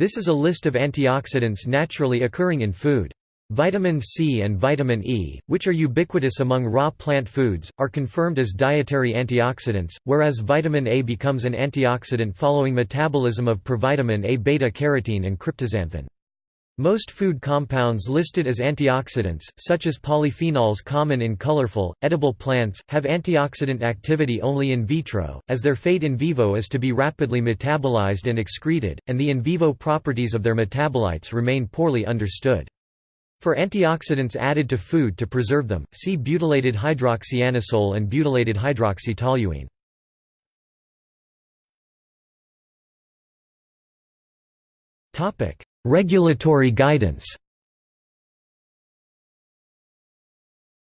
This is a list of antioxidants naturally occurring in food. Vitamin C and vitamin E, which are ubiquitous among raw plant foods, are confirmed as dietary antioxidants, whereas vitamin A becomes an antioxidant following metabolism of provitamin A beta-carotene and cryptoxanthin. Most food compounds listed as antioxidants, such as polyphenols common in colorful, edible plants, have antioxidant activity only in vitro, as their fate in vivo is to be rapidly metabolized and excreted, and the in vivo properties of their metabolites remain poorly understood. For antioxidants added to food to preserve them, see butylated hydroxyanisole and butylated hydroxytoluene. Regulatory guidance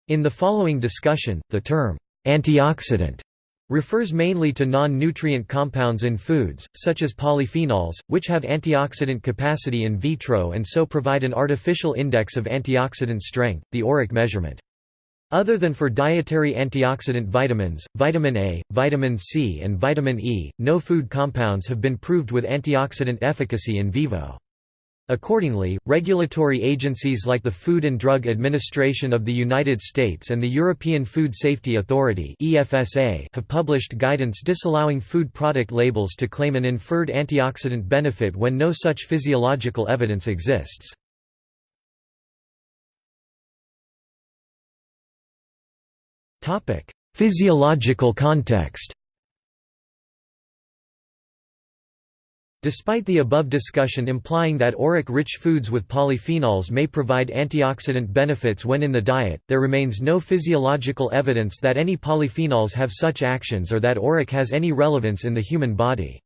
In the following discussion, the term, antioxidant refers mainly to non-nutrient compounds in foods, such as polyphenols, which have antioxidant capacity in vitro and so provide an artificial index of antioxidant strength, the ORAC measurement. Other than for dietary antioxidant vitamins, vitamin A, vitamin C and vitamin E, no food compounds have been proved with antioxidant efficacy in vivo. Accordingly, regulatory agencies like the Food and Drug Administration of the United States and the European Food Safety Authority have published guidance disallowing food product labels to claim an inferred antioxidant benefit when no such physiological evidence exists. Physiological context Despite the above discussion implying that ORAC-rich foods with polyphenols may provide antioxidant benefits when in the diet, there remains no physiological evidence that any polyphenols have such actions or that ORAC has any relevance in the human body.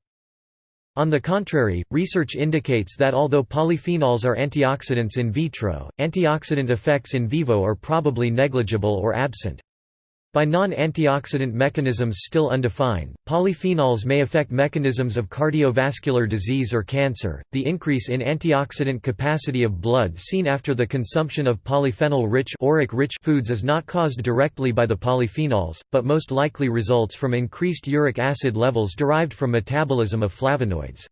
On the contrary, research indicates that although polyphenols are antioxidants in vitro, antioxidant effects in vivo are probably negligible or absent. By non-antioxidant mechanisms still undefined, polyphenols may affect mechanisms of cardiovascular disease or cancer. The increase in antioxidant capacity of blood seen after the consumption of polyphenol-rich (ORAC-rich) foods is not caused directly by the polyphenols, but most likely results from increased uric acid levels derived from metabolism of flavonoids.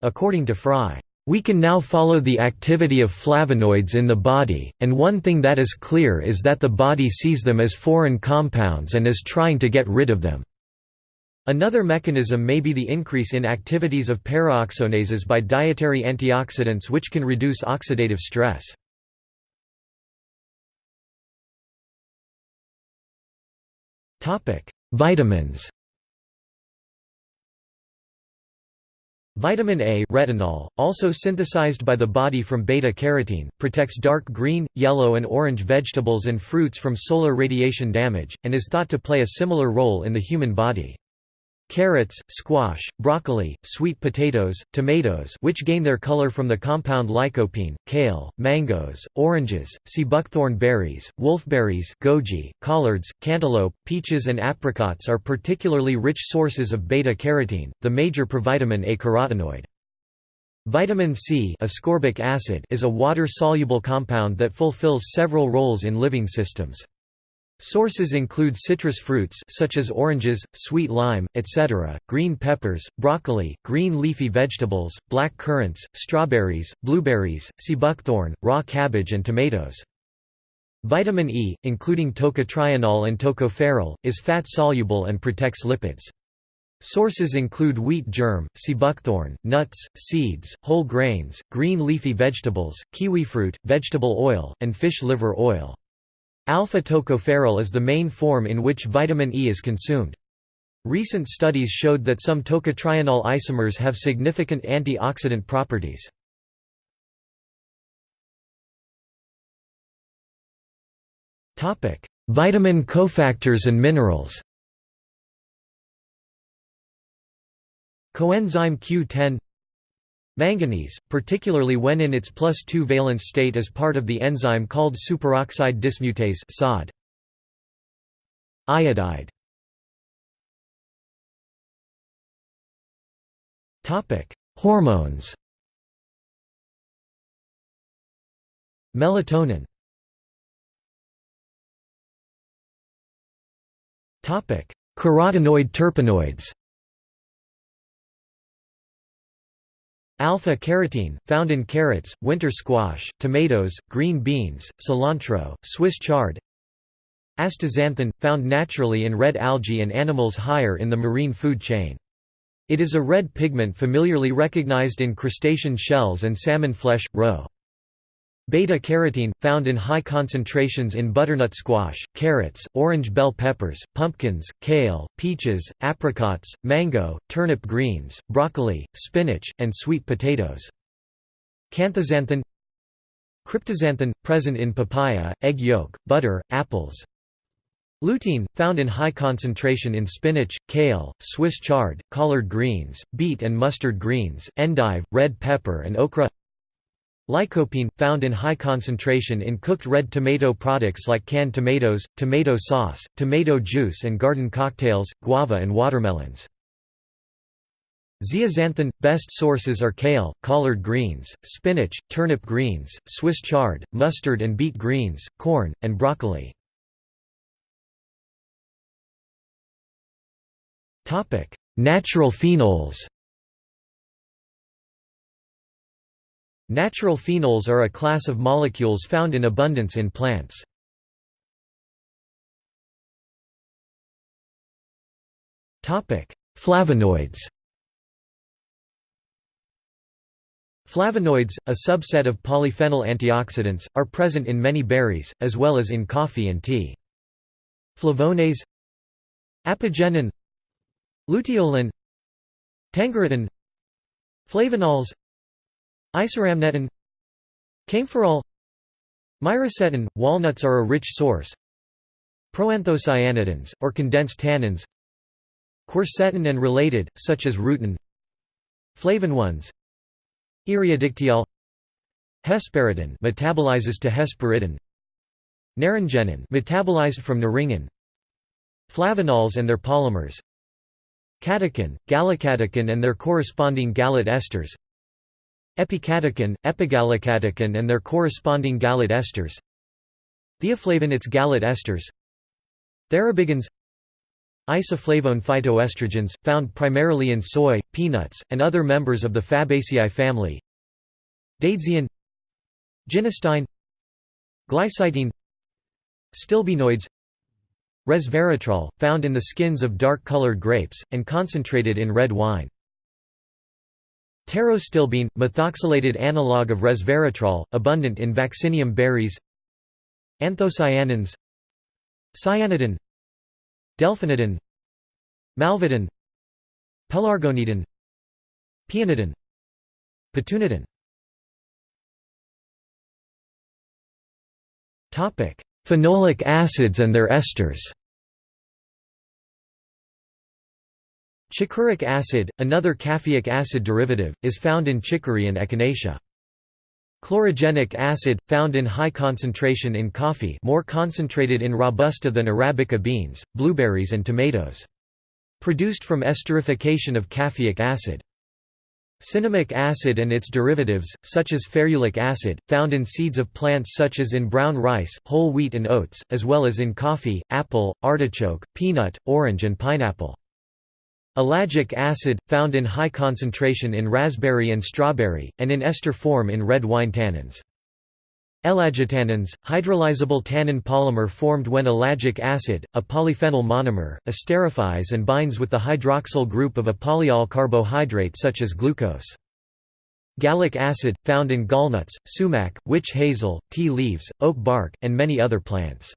According to Frei, we can now follow the activity of flavonoids in the body, and one thing that is clear is that the body sees them as foreign compounds and is trying to get rid of them. Another mechanism may be the increase in activities of paraoxonases by dietary antioxidants which can reduce oxidative stress. Vitamins Vitamin A retinol, also synthesized by the body from beta-carotene, protects dark green, yellow and orange vegetables and fruits from solar radiation damage, and is thought to play a similar role in the human body. Carrots, squash, broccoli, sweet potatoes, tomatoes which gain their color from the compound lycopene, kale, mangoes, oranges, sea buckthorn berries, wolfberries goji, collards, cantaloupe, peaches and apricots are particularly rich sources of beta-carotene, the major provitamin A carotenoid. Vitamin C ascorbic acid is a water-soluble compound that fulfills several roles in living systems. Sources include citrus fruits such as oranges, sweet lime, etc., green peppers, broccoli, green leafy vegetables, black currants, strawberries, blueberries, sea buckthorn, raw cabbage and tomatoes. Vitamin E, including tocotrienol and tocopherol, is fat-soluble and protects lipids. Sources include wheat germ, sea buckthorn, nuts, seeds, whole grains, green leafy vegetables, kiwifruit, vegetable oil, and fish liver oil. Alpha-tocopherol is the main form in which vitamin E is consumed. Recent studies showed that some tocotrienol isomers have significant antioxidant properties. Vitamin cofactors and minerals Coenzyme Q10 Manganese, particularly when in its plus 2 valence state as part of the enzyme called superoxide dismutase SOD. Iodide. Hormones. Melatonin. Carotenoid terpenoids Alpha-carotene, found in carrots, winter squash, tomatoes, green beans, cilantro, Swiss chard Astaxanthin, found naturally in red algae and animals higher in the marine food chain. It is a red pigment familiarly recognized in crustacean shells and salmon flesh, roe. Beta-carotene, found in high concentrations in butternut squash, carrots, orange bell peppers, pumpkins, kale, peaches, apricots, mango, turnip greens, broccoli, spinach, and sweet potatoes. Canthaxanthin Cryptoxanthin, present in papaya, egg yolk, butter, apples. Lutein, found in high concentration in spinach, kale, Swiss chard, collard greens, beet and mustard greens, endive, red pepper and okra Lycopene, found in high concentration in cooked red tomato products like canned tomatoes, tomato sauce, tomato juice and garden cocktails, guava and watermelons. Zeaxanthin – Best sources are kale, collard greens, spinach, turnip greens, Swiss chard, mustard and beet greens, corn, and broccoli. Natural phenols Natural phenols are a class of molecules found in abundance in plants. Flavonoids. Flavonoids, a subset of polyphenol antioxidants, are present in many berries, as well as in coffee and tea. Flavones. Apigenin. Luteolin. Tangeritin Flavonols Isorhamnetin Kaempferol Myricetin – Walnuts are a rich source. Proanthocyanidins, or condensed tannins. Quercetin and related, such as rutin. Flavonoids Eriodictyol Hesperidin metabolizes to hesperetin. Naringenin metabolized from naringin. Flavanols and their polymers. Catechin, gallocatechin and their corresponding gallate esters Epicatechin, epigallocatechin and their corresponding gallate esters. Theaflavonoids gallate esters. Thearubigins. Isoflavone phytoestrogens, found primarily in soy, peanuts, and other members of the Fabaceae family. Daidzein Genistein. Glycitein Stilbenoids. Resveratrol, found in the skins of dark-colored grapes, and concentrated in red wine Pterostilbene, methoxylated analog of resveratrol, abundant in vaccinium berries. Anthocyanins. Cyanidin. Delphinidin. Malvidin. Pelargonidin. Peonidin. Petunidin. Phenolic acids and their esters Chicoric acid, another caffeic acid derivative, is found in chicory and echinacea. Chlorogenic acid, found in high concentration in coffee more concentrated in Robusta than Arabica beans, blueberries and tomatoes. Produced from esterification of caffeic acid. Cinnamic acid and its derivatives, such as ferulic acid, found in seeds of plants such as in brown rice, whole wheat and oats, as well as in coffee, apple, artichoke, peanut, orange and pineapple. Ellagic acid, found in high concentration in raspberry and strawberry, and in ester form in red wine tannins. Ellagitannins, hydrolyzable tannin polymer formed when ellagic acid, a polyphenol monomer, esterifies and binds with the hydroxyl group of a polyol carbohydrate such as glucose. Gallic acid, found in gallnuts, sumac, witch hazel, tea leaves, oak bark, and many other plants.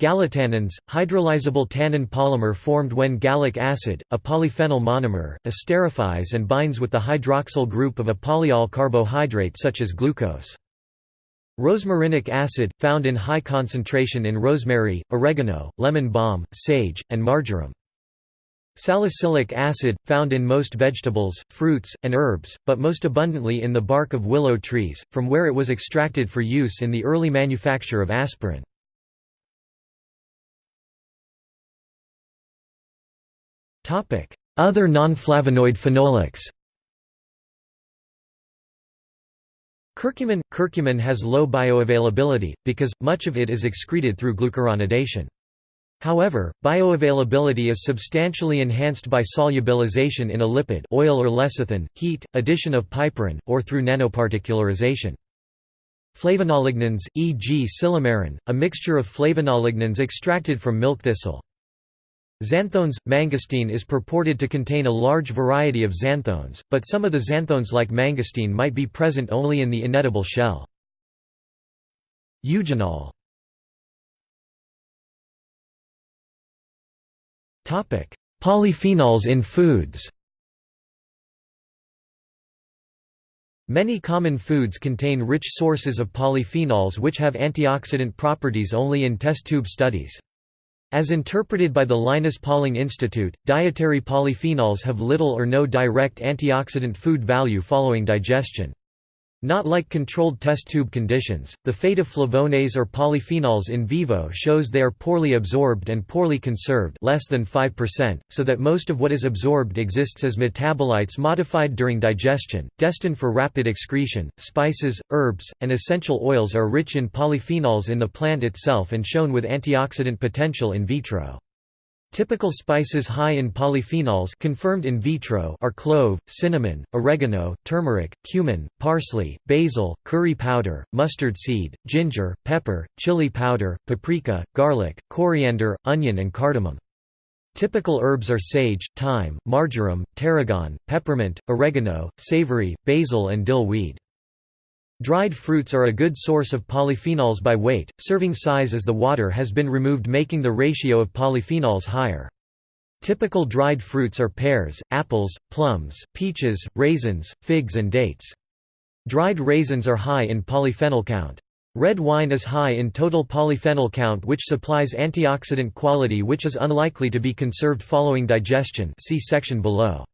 Gallotannins, hydrolyzable tannin polymer formed when gallic acid, a polyphenol monomer, esterifies and binds with the hydroxyl group of a polyol carbohydrate such as glucose. Rosmarinic acid, found in high concentration in rosemary, oregano, lemon balm, sage, and marjoram. Salicylic acid, found in most vegetables, fruits, and herbs, but most abundantly in the bark of willow trees, from where it was extracted for use in the early manufacture of aspirin. Other non-flavonoid phenolics Curcumin – Curcumin has low bioavailability, because, much of it is excreted through glucuronidation. However, bioavailability is substantially enhanced by solubilization in a lipid oil or lecithin, heat, addition of piperine, or through nanoparticularization. Flavonolignans, e.g. silymarin, a mixture of flavonolignans extracted from milk thistle. Xanthones – Mangosteen is purported to contain a large variety of xanthones, but some of the xanthones like mangostin might be present only in the inedible shell. Eugenol Polyphenols in foods Many common foods contain rich sources of polyphenols which have antioxidant properties only in test tube studies. As interpreted by the Linus Pauling Institute, dietary polyphenols have little or no direct antioxidant food value following digestion. Not like controlled test tube conditions, the fate of flavonoids or polyphenols in vivo shows they are poorly absorbed and poorly conserved less than 5%, so that most of what is absorbed exists as metabolites modified during digestion, destined for rapid excretion. Spices, herbs, and essential oils are rich in polyphenols in the plant itself and shown with antioxidant potential in vitro. Typical spices high in polyphenols confirmed in vitro are clove, cinnamon, oregano, turmeric, cumin, parsley, basil, curry powder, mustard seed, ginger, pepper, chili powder, paprika, garlic, coriander, onion and cardamom. Typical herbs are sage, thyme, marjoram, tarragon, peppermint, oregano, savory, basil and dill weed. Dried fruits are a good source of polyphenols by weight, serving size as the water has been removed making the ratio of polyphenols higher. Typical dried fruits are pears, apples, plums, peaches, raisins, figs and dates. Dried raisins are high in polyphenol count. Red wine is high in total polyphenol count which supplies antioxidant quality which is unlikely to be conserved following digestion see section below.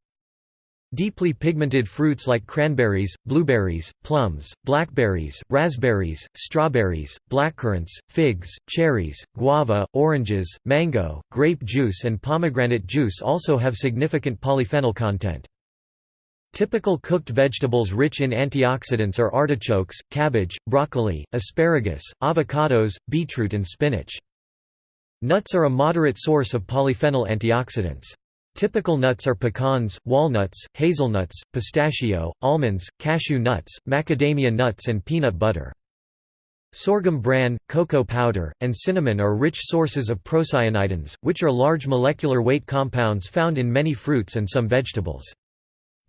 Deeply pigmented fruits like cranberries, blueberries, plums, blackberries, raspberries, strawberries, blackcurrants, figs, cherries, guava, oranges, mango, grape juice and pomegranate juice also have significant polyphenol content. Typical cooked vegetables rich in antioxidants are artichokes, cabbage, broccoli, asparagus, avocados, beetroot and spinach. Nuts are a moderate source of polyphenol antioxidants. Typical nuts are pecans, walnuts, hazelnuts, pistachio, almonds, cashew nuts, macadamia nuts and peanut butter. Sorghum bran, cocoa powder, and cinnamon are rich sources of procyanidins, which are large molecular weight compounds found in many fruits and some vegetables.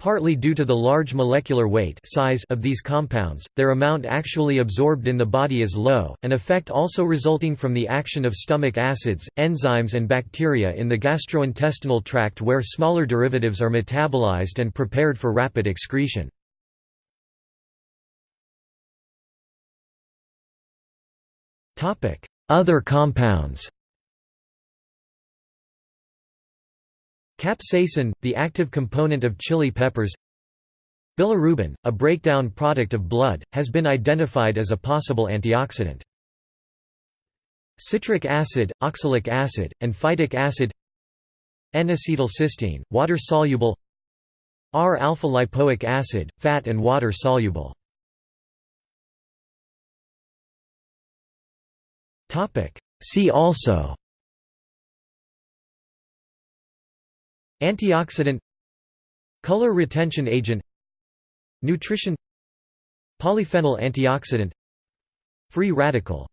Partly due to the large molecular weight size of these compounds, their amount actually absorbed in the body is low, an effect also resulting from the action of stomach acids, enzymes and bacteria in the gastrointestinal tract where smaller derivatives are metabolized and prepared for rapid excretion. Other compounds Capsaicin, the active component of chili peppers. Bilirubin, a breakdown product of blood, has been identified as a possible antioxidant. Citric acid, oxalic acid, and phytic acid. N-acetylcysteine, water-soluble. R-alpha-lipoic acid, fat and water-soluble. See also Antioxidant Color retention agent Nutrition Polyphenol antioxidant Free radical